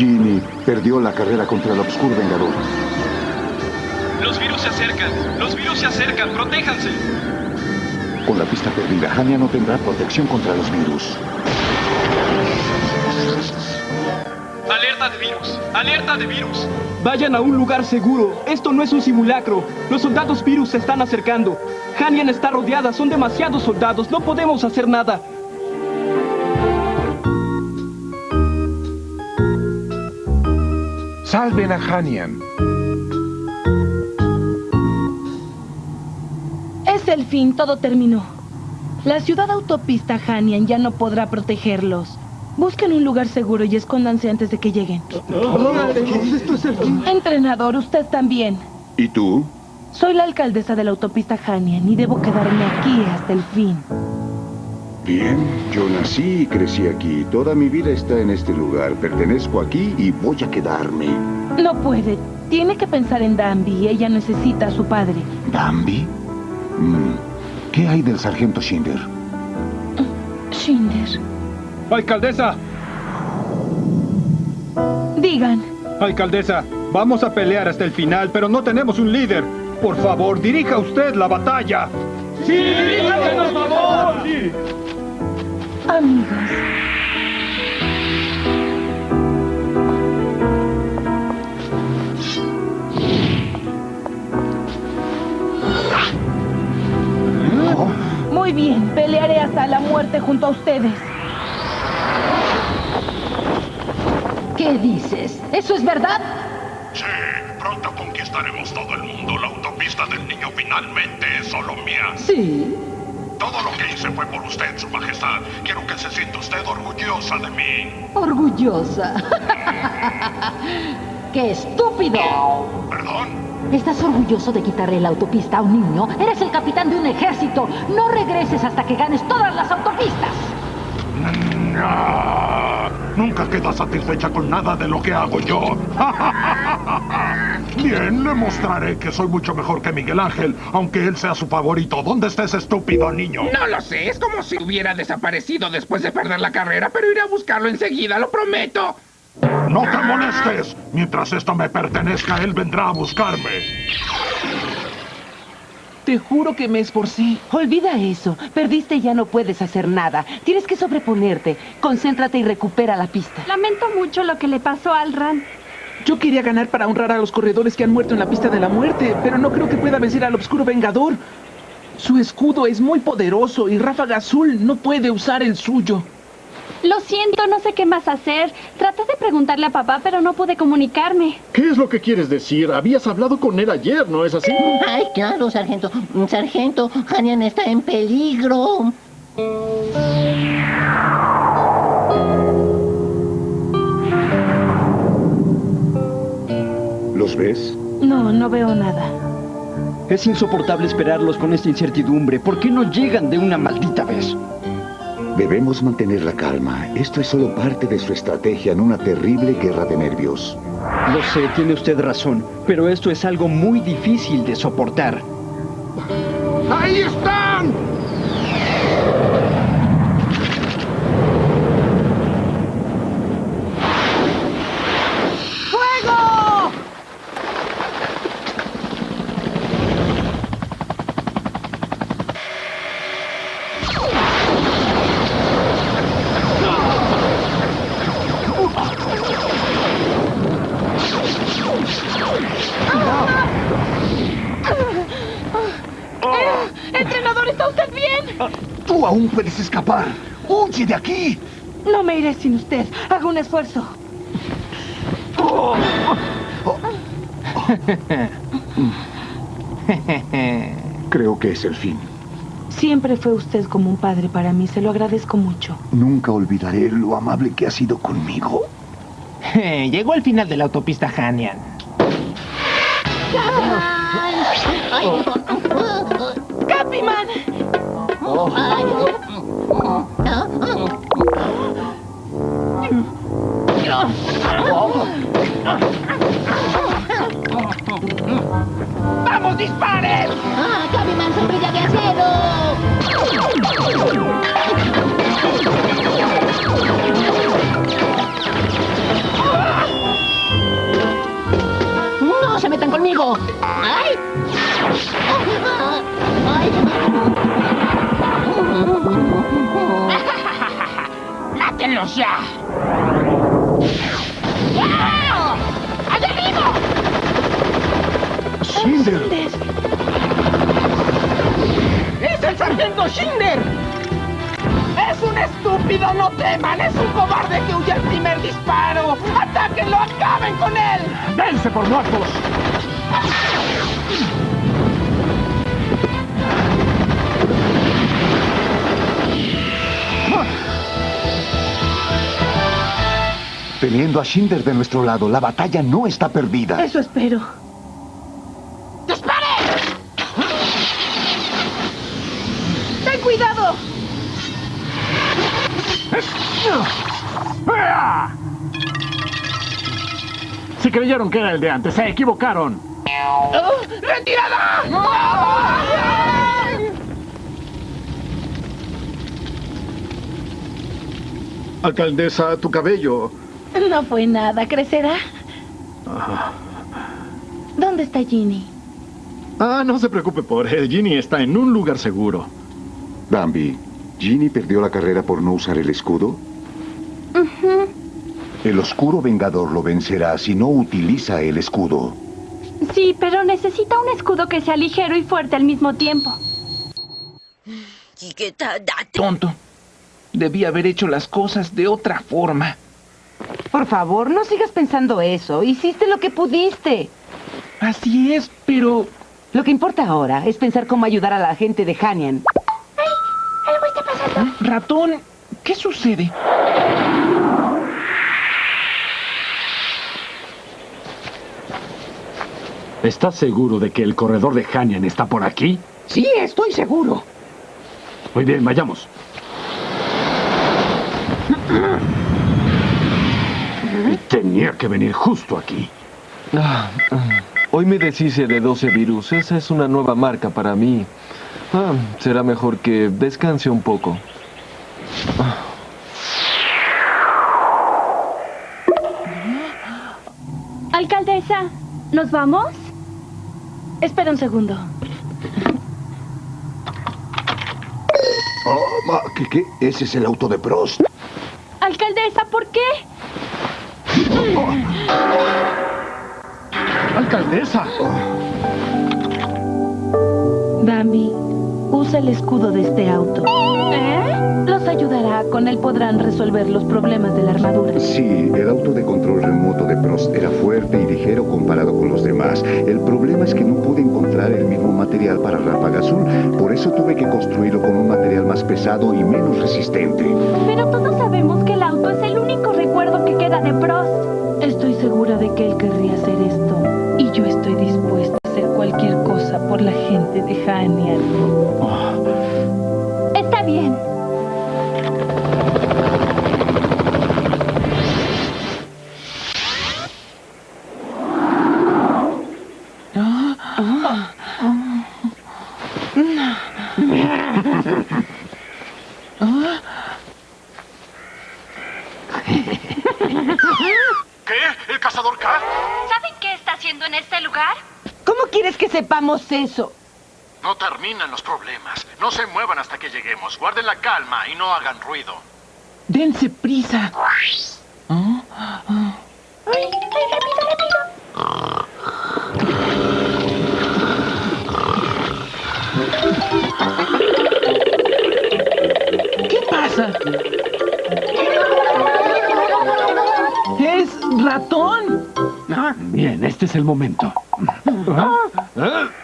Ginny perdió la carrera contra el Obscur Vengador. Los virus se acercan. Los virus se acercan. Protéjanse. Con la pista perdida, Hania no tendrá protección contra los virus. Alerta de virus. Alerta de virus. Vayan a un lugar seguro. Esto no es un simulacro. Los soldados virus se están acercando. Hanian está rodeada. Son demasiados soldados. No podemos hacer nada. Salven a Hanian. Es el fin, todo terminó. La ciudad autopista Hanian ya no podrá protegerlos. Busquen un lugar seguro y escóndanse antes de que lleguen. Esto es el fin. Entrenador, usted también. ¿Y tú? Soy la alcaldesa de la autopista Hanian y debo quedarme aquí hasta el fin. Bien, yo nací y crecí aquí. Toda mi vida está en este lugar. Pertenezco aquí y voy a quedarme. No puede. Tiene que pensar en Danby. Ella necesita a su padre. ¿Danby? Mm, ¿Qué hay del sargento Shinder? Shinder. Alcaldesa, Digan. alcaldesa, vamos a pelear hasta el final, pero no tenemos un líder. Por favor, dirija usted la batalla. ¡Sí, diríjanos, por favor! Amigos. Pelearé hasta la muerte junto a ustedes. ¿Qué dices? ¿Eso es verdad? Sí, pronto conquistaremos todo el mundo. La autopista del niño finalmente es solo mía. Sí. Todo lo que hice fue por usted, Su Majestad. Quiero que se sienta usted orgullosa de mí. Orgullosa. ¡Qué estúpido! ¿Perdón? ¿Estás orgulloso de quitarle la autopista a un niño? Eres el capitán de un ejército. No regreses hasta que ganes todas las autopistas. Ah, Nunca queda satisfecha con nada de lo que hago yo. Bien, le mostraré que soy mucho mejor que Miguel Ángel, aunque él sea su favorito. ¿Dónde está ese estúpido niño? No lo sé, es como si hubiera desaparecido después de perder la carrera, pero iré a buscarlo enseguida, lo prometo. No te molestes. Mientras esto me pertenezca, él vendrá a buscarme. Te juro que me esforcé. Olvida eso. Perdiste y ya no puedes hacer nada. Tienes que sobreponerte. Concéntrate y recupera la pista. Lamento mucho lo que le pasó al Ran. Yo quería ganar para honrar a los corredores que han muerto en la pista de la muerte, pero no creo que pueda vencer al Obscuro Vengador. Su escudo es muy poderoso y Ráfaga Azul no puede usar el suyo. Lo siento, no sé qué más hacer. Traté de preguntarle a papá, pero no pude comunicarme. ¿Qué es lo que quieres decir? Habías hablado con él ayer, ¿no es así? Ay, claro, sargento. Sargento, Hanian está en peligro. ¿Los ves? No, no veo nada. Es insoportable esperarlos con esta incertidumbre. ¿Por qué no llegan de una maldita vez? Debemos mantener la calma. Esto es solo parte de su estrategia en una terrible guerra de nervios. Lo sé, tiene usted razón, pero esto es algo muy difícil de soportar. ¡Ahí están! ¡Fuego! Eh, ¡Entrenador, ¿está usted bien? Tú aún puedes escapar. ¡Huye de aquí! No me iré sin usted. Haga un esfuerzo. Creo que es el fin. Siempre fue usted como un padre para mí. Se lo agradezco mucho. Nunca olvidaré lo amable que ha sido conmigo. Llegó al final de la autopista Hanian. ¡Capiman! ¡Vamos, disparen! ¡Ah, de acero! ¡No se metan conmigo! ¡Ay! ¡Ay! ¡Mátenlos ya! ¡Allá arriba! ¡Shinder! ¡Es el sargento Shinder! ¡Es un estúpido! ¡No teman! ¡Es un cobarde que huye al primer disparo! ¡Atáquenlo! ¡Acaben con él! ¡Dense por muertos! Teniendo a Shinder de nuestro lado, la batalla no está perdida. Eso espero. ¡Dispare! ¡Ten cuidado! Si creyeron que era el de antes, se equivocaron. ¡Retirada! Alcaldesa, tu cabello. No fue nada. ¿Crecerá? Ah, ¿Dónde está Ginny? Ah, no se preocupe por él. Ginny está en un lugar seguro. Bambi, ¿Ginny perdió la carrera por no usar el escudo? El oscuro vengador lo vencerá si no utiliza el escudo. Sí, pero necesita un escudo que sea ligero y fuerte al mismo tiempo. Tonto. Debí haber hecho las cosas de otra forma. Por favor, no sigas pensando eso. Hiciste lo que pudiste. Así es, pero... Lo que importa ahora es pensar cómo ayudar a la gente de Hanian. Algo está pasando. Ratón, ¿qué sucede? ¿Estás seguro de que el corredor de Hanian está por aquí? Sí, estoy seguro. Muy bien, vayamos. Tenía que venir justo aquí. Ah, ah. Hoy me deshice de 12 virus. Esa es una nueva marca para mí. Ah, será mejor que descanse un poco. Alcaldesa, ¿nos vamos? Espera un segundo. Oh, ma- ¿qué, qué? Ese es el auto de Prost. Alcaldesa, ¿por qué? ¡Alcaldesa! Bambi, usa el escudo de este auto. ¿Eh? Los ayudará. Con él podrán resolver los problemas de la armadura. Sí, el auto de control remoto de Prost era fuerte y ligero comparado con los demás. El problema es que no pude encontrar el mismo material para Ráfaga Azul, por eso tuve que construirlo con un material más pesado y menos resistente. Pero todos sabemos que el auto es el único recuerdo que queda de Prost. Que él querría hacer esto. Y yo estoy dispuesta a hacer cualquier cosa por la gente de Hanian. Está bien. Eso? No terminan los problemas. No se muevan hasta que lleguemos. Guarden la calma y no hagan ruido. Dense prisa. ¿Ah? Ah. ¡Ay, rápido, rápido! ¿Qué pasa? ¡Es ratón! Bien, este es el momento. ¿Por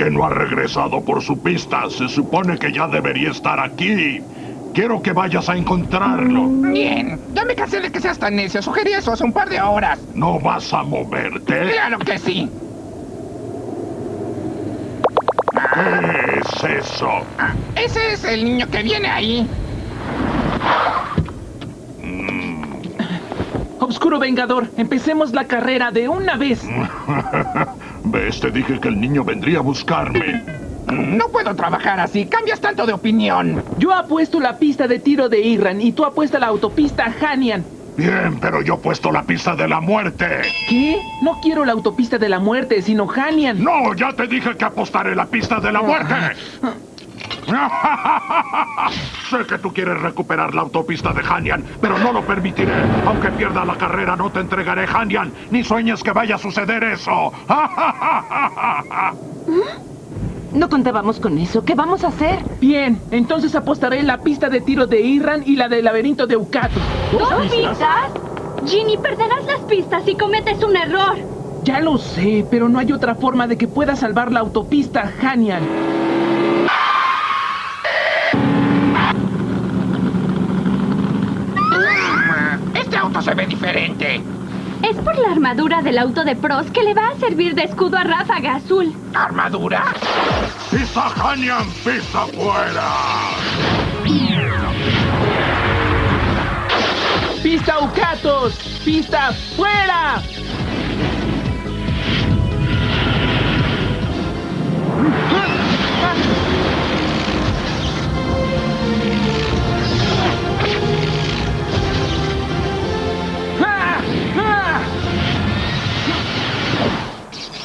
qué no ha regresado por su pista? Se supone que ya debería estar aquí. Quiero que vayas a encontrarlo. Bien, ya me cansé de que seas tan necio. Sugerí eso hace un par de horas. ¿No vas a moverte? Claro que sí. ¿Qué es eso? Ese es el niño que viene ahí. Obscuro Vengador, empecemos la carrera de una vez. ¿Ves? Te dije que el niño vendría a buscarme. No puedo trabajar así. Cambias tanto de opinión. Yo apuesto la pista de tiro de Irran y tú apuestas la autopista Hanian. Bien, pero yo he puesto la pista de la muerte. ¿Qué? No quiero la autopista de la muerte, sino Hanian. No, ya te dije que apostaré la pista de la muerte. sé que tú quieres recuperar la autopista de Hanian, pero no lo permitiré. Aunque pierda la carrera, no te entregaré Hanian, ni sueñes que vaya a suceder eso. No contábamos con eso. ¿Qué vamos a hacer? Bien, entonces apostaré la pista de tiro de Irran y la del laberinto de Ukato. ¿Dos pistas? Ginny, perderás las pistas si cometes un error. Ya lo sé, pero no hay otra forma de que pueda salvar la autopista Hanian. Este auto se ve diferente. Es por la armadura del auto de Pros que le va a servir de escudo a Ráfaga Azul. ¿Armadura? ¡Pista Hanian, pista fuera! ¡Pista Ucatos! ¡Pista fuera!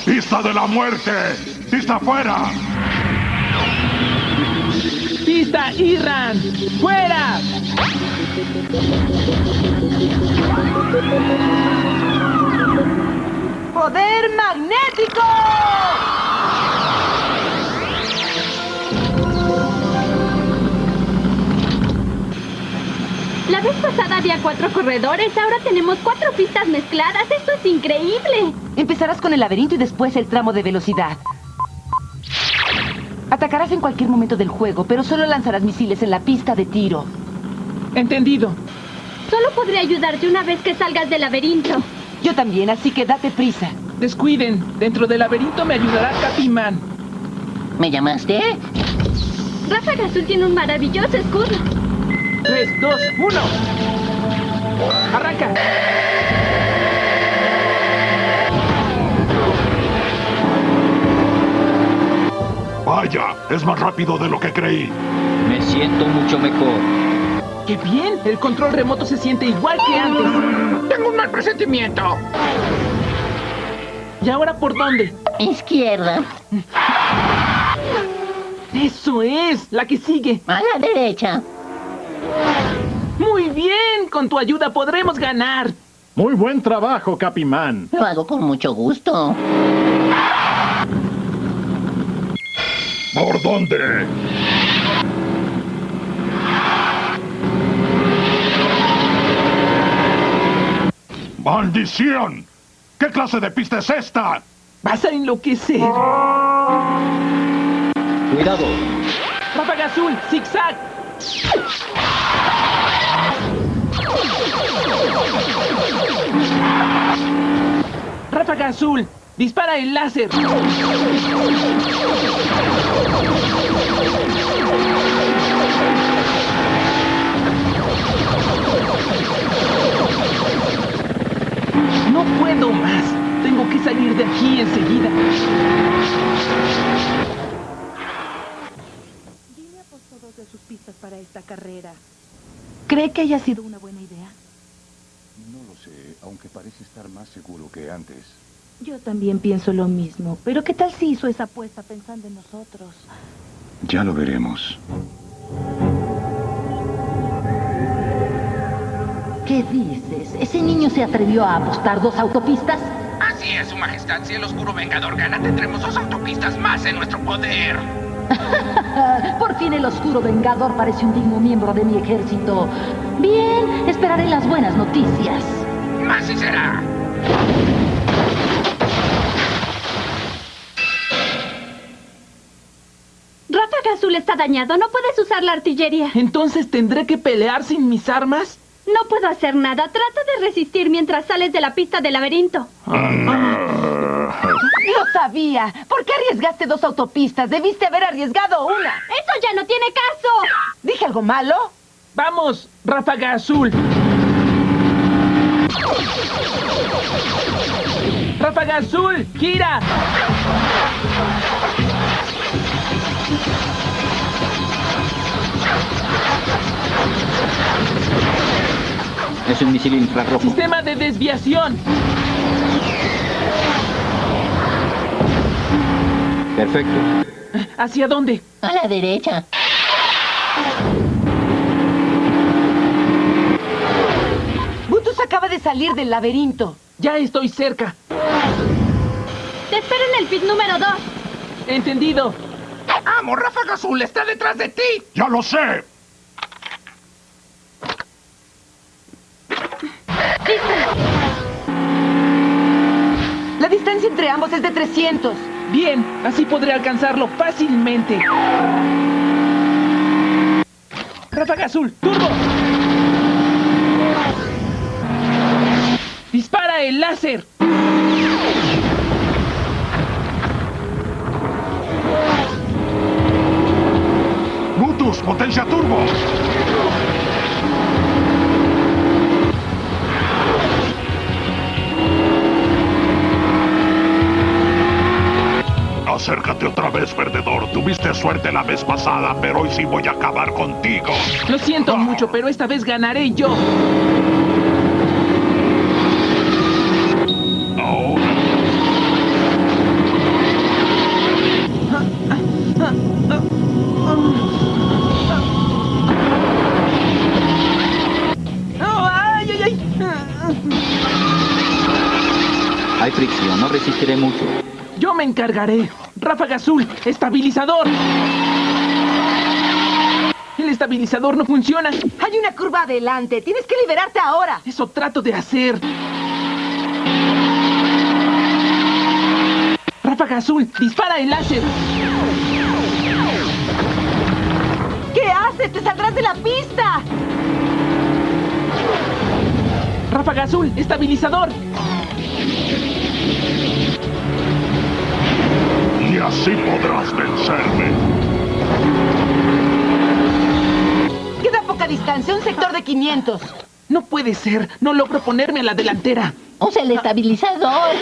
¡Pista de la muerte! ¡Pista fuera! ¡Pista Irran! ¡Fuera! ¡Poder magnético! La vez pasada había cuatro corredores, ahora tenemos cuatro pistas mezcladas. ¡Esto es increíble! Empezarás con el laberinto y después el tramo de velocidad. Atacarás en cualquier momento del juego, pero solo lanzarás misiles en la pista de tiro. Entendido. Solo podré ayudarte una vez que salgas del laberinto. Yo también, así que date prisa. Descuiden. Dentro del laberinto me ayudará Capiman. ¿Me llamaste? Ráfaga Azul tiene un maravilloso escudo. 3, 2, 1. Arranca. Vaya, es más rápido de lo que creí. Me siento mucho mejor. ¡Qué bien! El control remoto se siente igual que antes. Tengo un mal presentimiento. ¿Y ahora por dónde? Izquierda. Eso es, la que sigue. A la derecha. Muy bien, con tu ayuda podremos ganar. Muy buen trabajo, Capimán. Lo hago con mucho gusto. ¿Por dónde? ¡Maldición! ¿Qué clase de pista es esta? Vas a enloquecer. Cuidado. Ráfaga azul, zigzag. Azul, dispara el láser. No puedo más. Tengo que salir de aquí enseguida. Jimmy apostó dos de sus pistas para esta carrera. ¿Cree que haya sido una buena idea? No lo sé, aunque parece estar más seguro que antes. Yo también pienso lo mismo. Pero ¿qué tal si hizo esa apuesta pensando en nosotros? Ya lo veremos. ¿Qué dices? ¿Ese niño se atrevió a apostar dos autopistas? Así es, Su Majestad. Si el Oscuro Vengador gana, tendremos dos autopistas más en nuestro poder. Por fin el Oscuro Vengador parece un digno miembro de mi ejército. Bien, esperaré las buenas noticias. Así será. Está dañado, no puedes usar la artillería. Entonces tendré que pelear sin mis armas. No puedo hacer nada. Trata de resistir mientras sales de la pista del laberinto. Lo sabía. ¿Por qué arriesgaste dos autopistas? Debiste haber arriesgado una. ¡Eso ya no tiene caso! ¿Dije algo malo? Vamos, Ráfaga Azul. Ráfaga Azul, gira. Es un misil infrarrojo. Sistema de desviación. Perfecto. ¿Hacia dónde? A la derecha. Butus acaba de salir del laberinto. Ya estoy cerca. Te espero en el pit número 2. Entendido. ¡Amo! ¡Ráfaga Azul está detrás de ti! ¡Ya lo sé! Ambos es de 300. Bien, así podré alcanzarlo fácilmente. Ráfaga azul, turbo. Dispara el láser. Mutus, potencia turbo. Acércate otra vez, perdedor. Tuviste suerte la vez pasada, pero hoy sí voy a acabar contigo. Lo siento mucho, pero esta vez ganaré yo. Ahora. Ay, ay, ay. Hay fricción, no resistiré mucho. Yo me encargaré. Ráfaga azul, estabilizador. El estabilizador no funciona. Hay una curva adelante. Tienes que liberarte ahora. Eso trato de hacer. Ráfaga azul, dispara el láser. ¿Qué haces? ¡Te saldrás de la pista! Ráfaga azul, estabilizador. Así podrás vencerme. Queda poca distancia, un sector de 500. No puede ser. No logro ponerme a la delantera. Usa el estabilizador.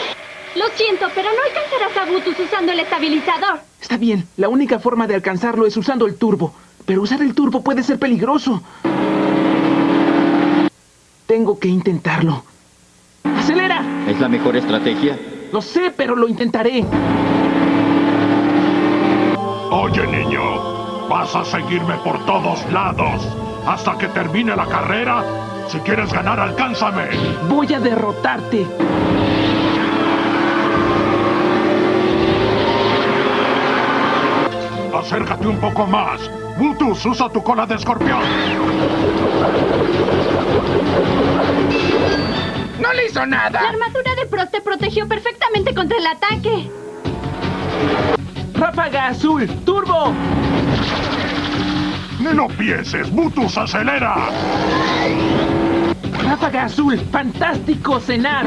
Lo siento, pero no alcanzarás a Butus usando el estabilizador. Está bien. La única forma de alcanzarlo es usando el turbo. Pero usar el turbo puede ser peligroso. Tengo que intentarlo. ¡Acelera! ¿Es la mejor estrategia? Lo sé, pero lo intentaré. Oye, niño, vas a seguirme por todos lados. Hasta que termine la carrera. Si quieres ganar, alcánzame. Voy a derrotarte. Acércate un poco más. Butus, usa tu cola de escorpión. ¡No le hizo La nada! armadura de Prost te protegió perfectamente contra el ataque. Ráfaga azul, turbo. Ni lo pienses, Butus, acelera. Ráfaga azul, fantástico cenar.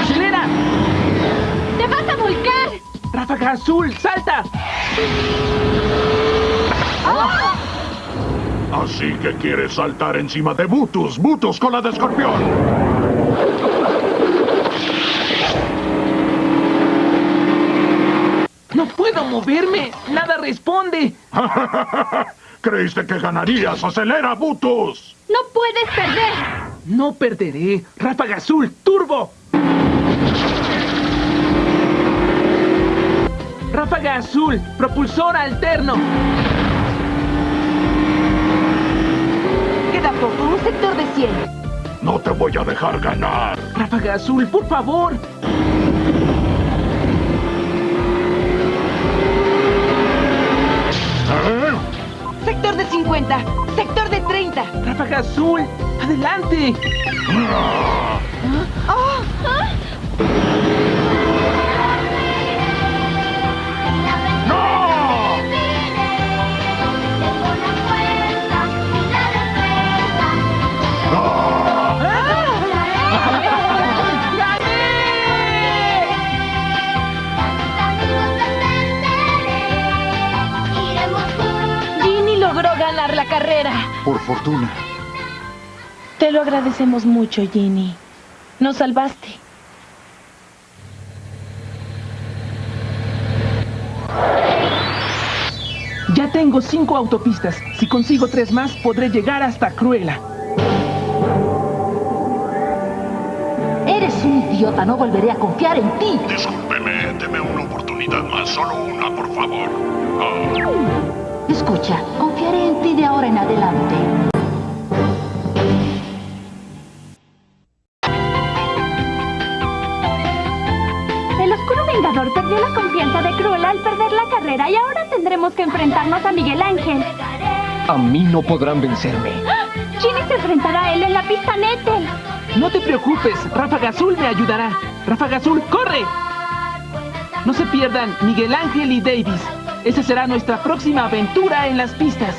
Acelera. ¡Te vas a volcar! Ráfaga azul, salta. Así que quieres saltar encima de Butus. Butus, cola de escorpión. No puedo moverme. Nada responde. ¿Creíste que ganarías? ¡Acelera, Butus! ¡No puedes perder! No perderé. Ráfaga azul, turbo. Ráfaga azul, propulsor alterno. Queda poco, un sector de 100. No te voy a dejar ganar. Ráfaga azul, por favor. 50. Sector de 30. Ráfaga azul, adelante. ¡Oh! ¡No! Por fortuna. Te lo agradecemos mucho, Ginny. Nos salvaste. Ya tengo cinco autopistas. Si consigo tres más, podré llegar hasta Cruella. Eres un idiota, no volveré a confiar en ti. Discúlpeme, deme una oportunidad más, solo una, por favor. Ah, Escucha, ti de ahora en adelante. El oscuro vengador perdió la confianza de Cruella al perder la carrera y ahora tendremos que enfrentarnos a Miguel Ángel. A mí no podrán vencerme. Ginny se enfrentará a él en la pista Nettel. No te preocupes, Ráfaga Azul me ayudará. Ráfaga Azul, corre. No se pierdan Miguel Ángel y Davis. Esa será nuestra próxima aventura en las pistas.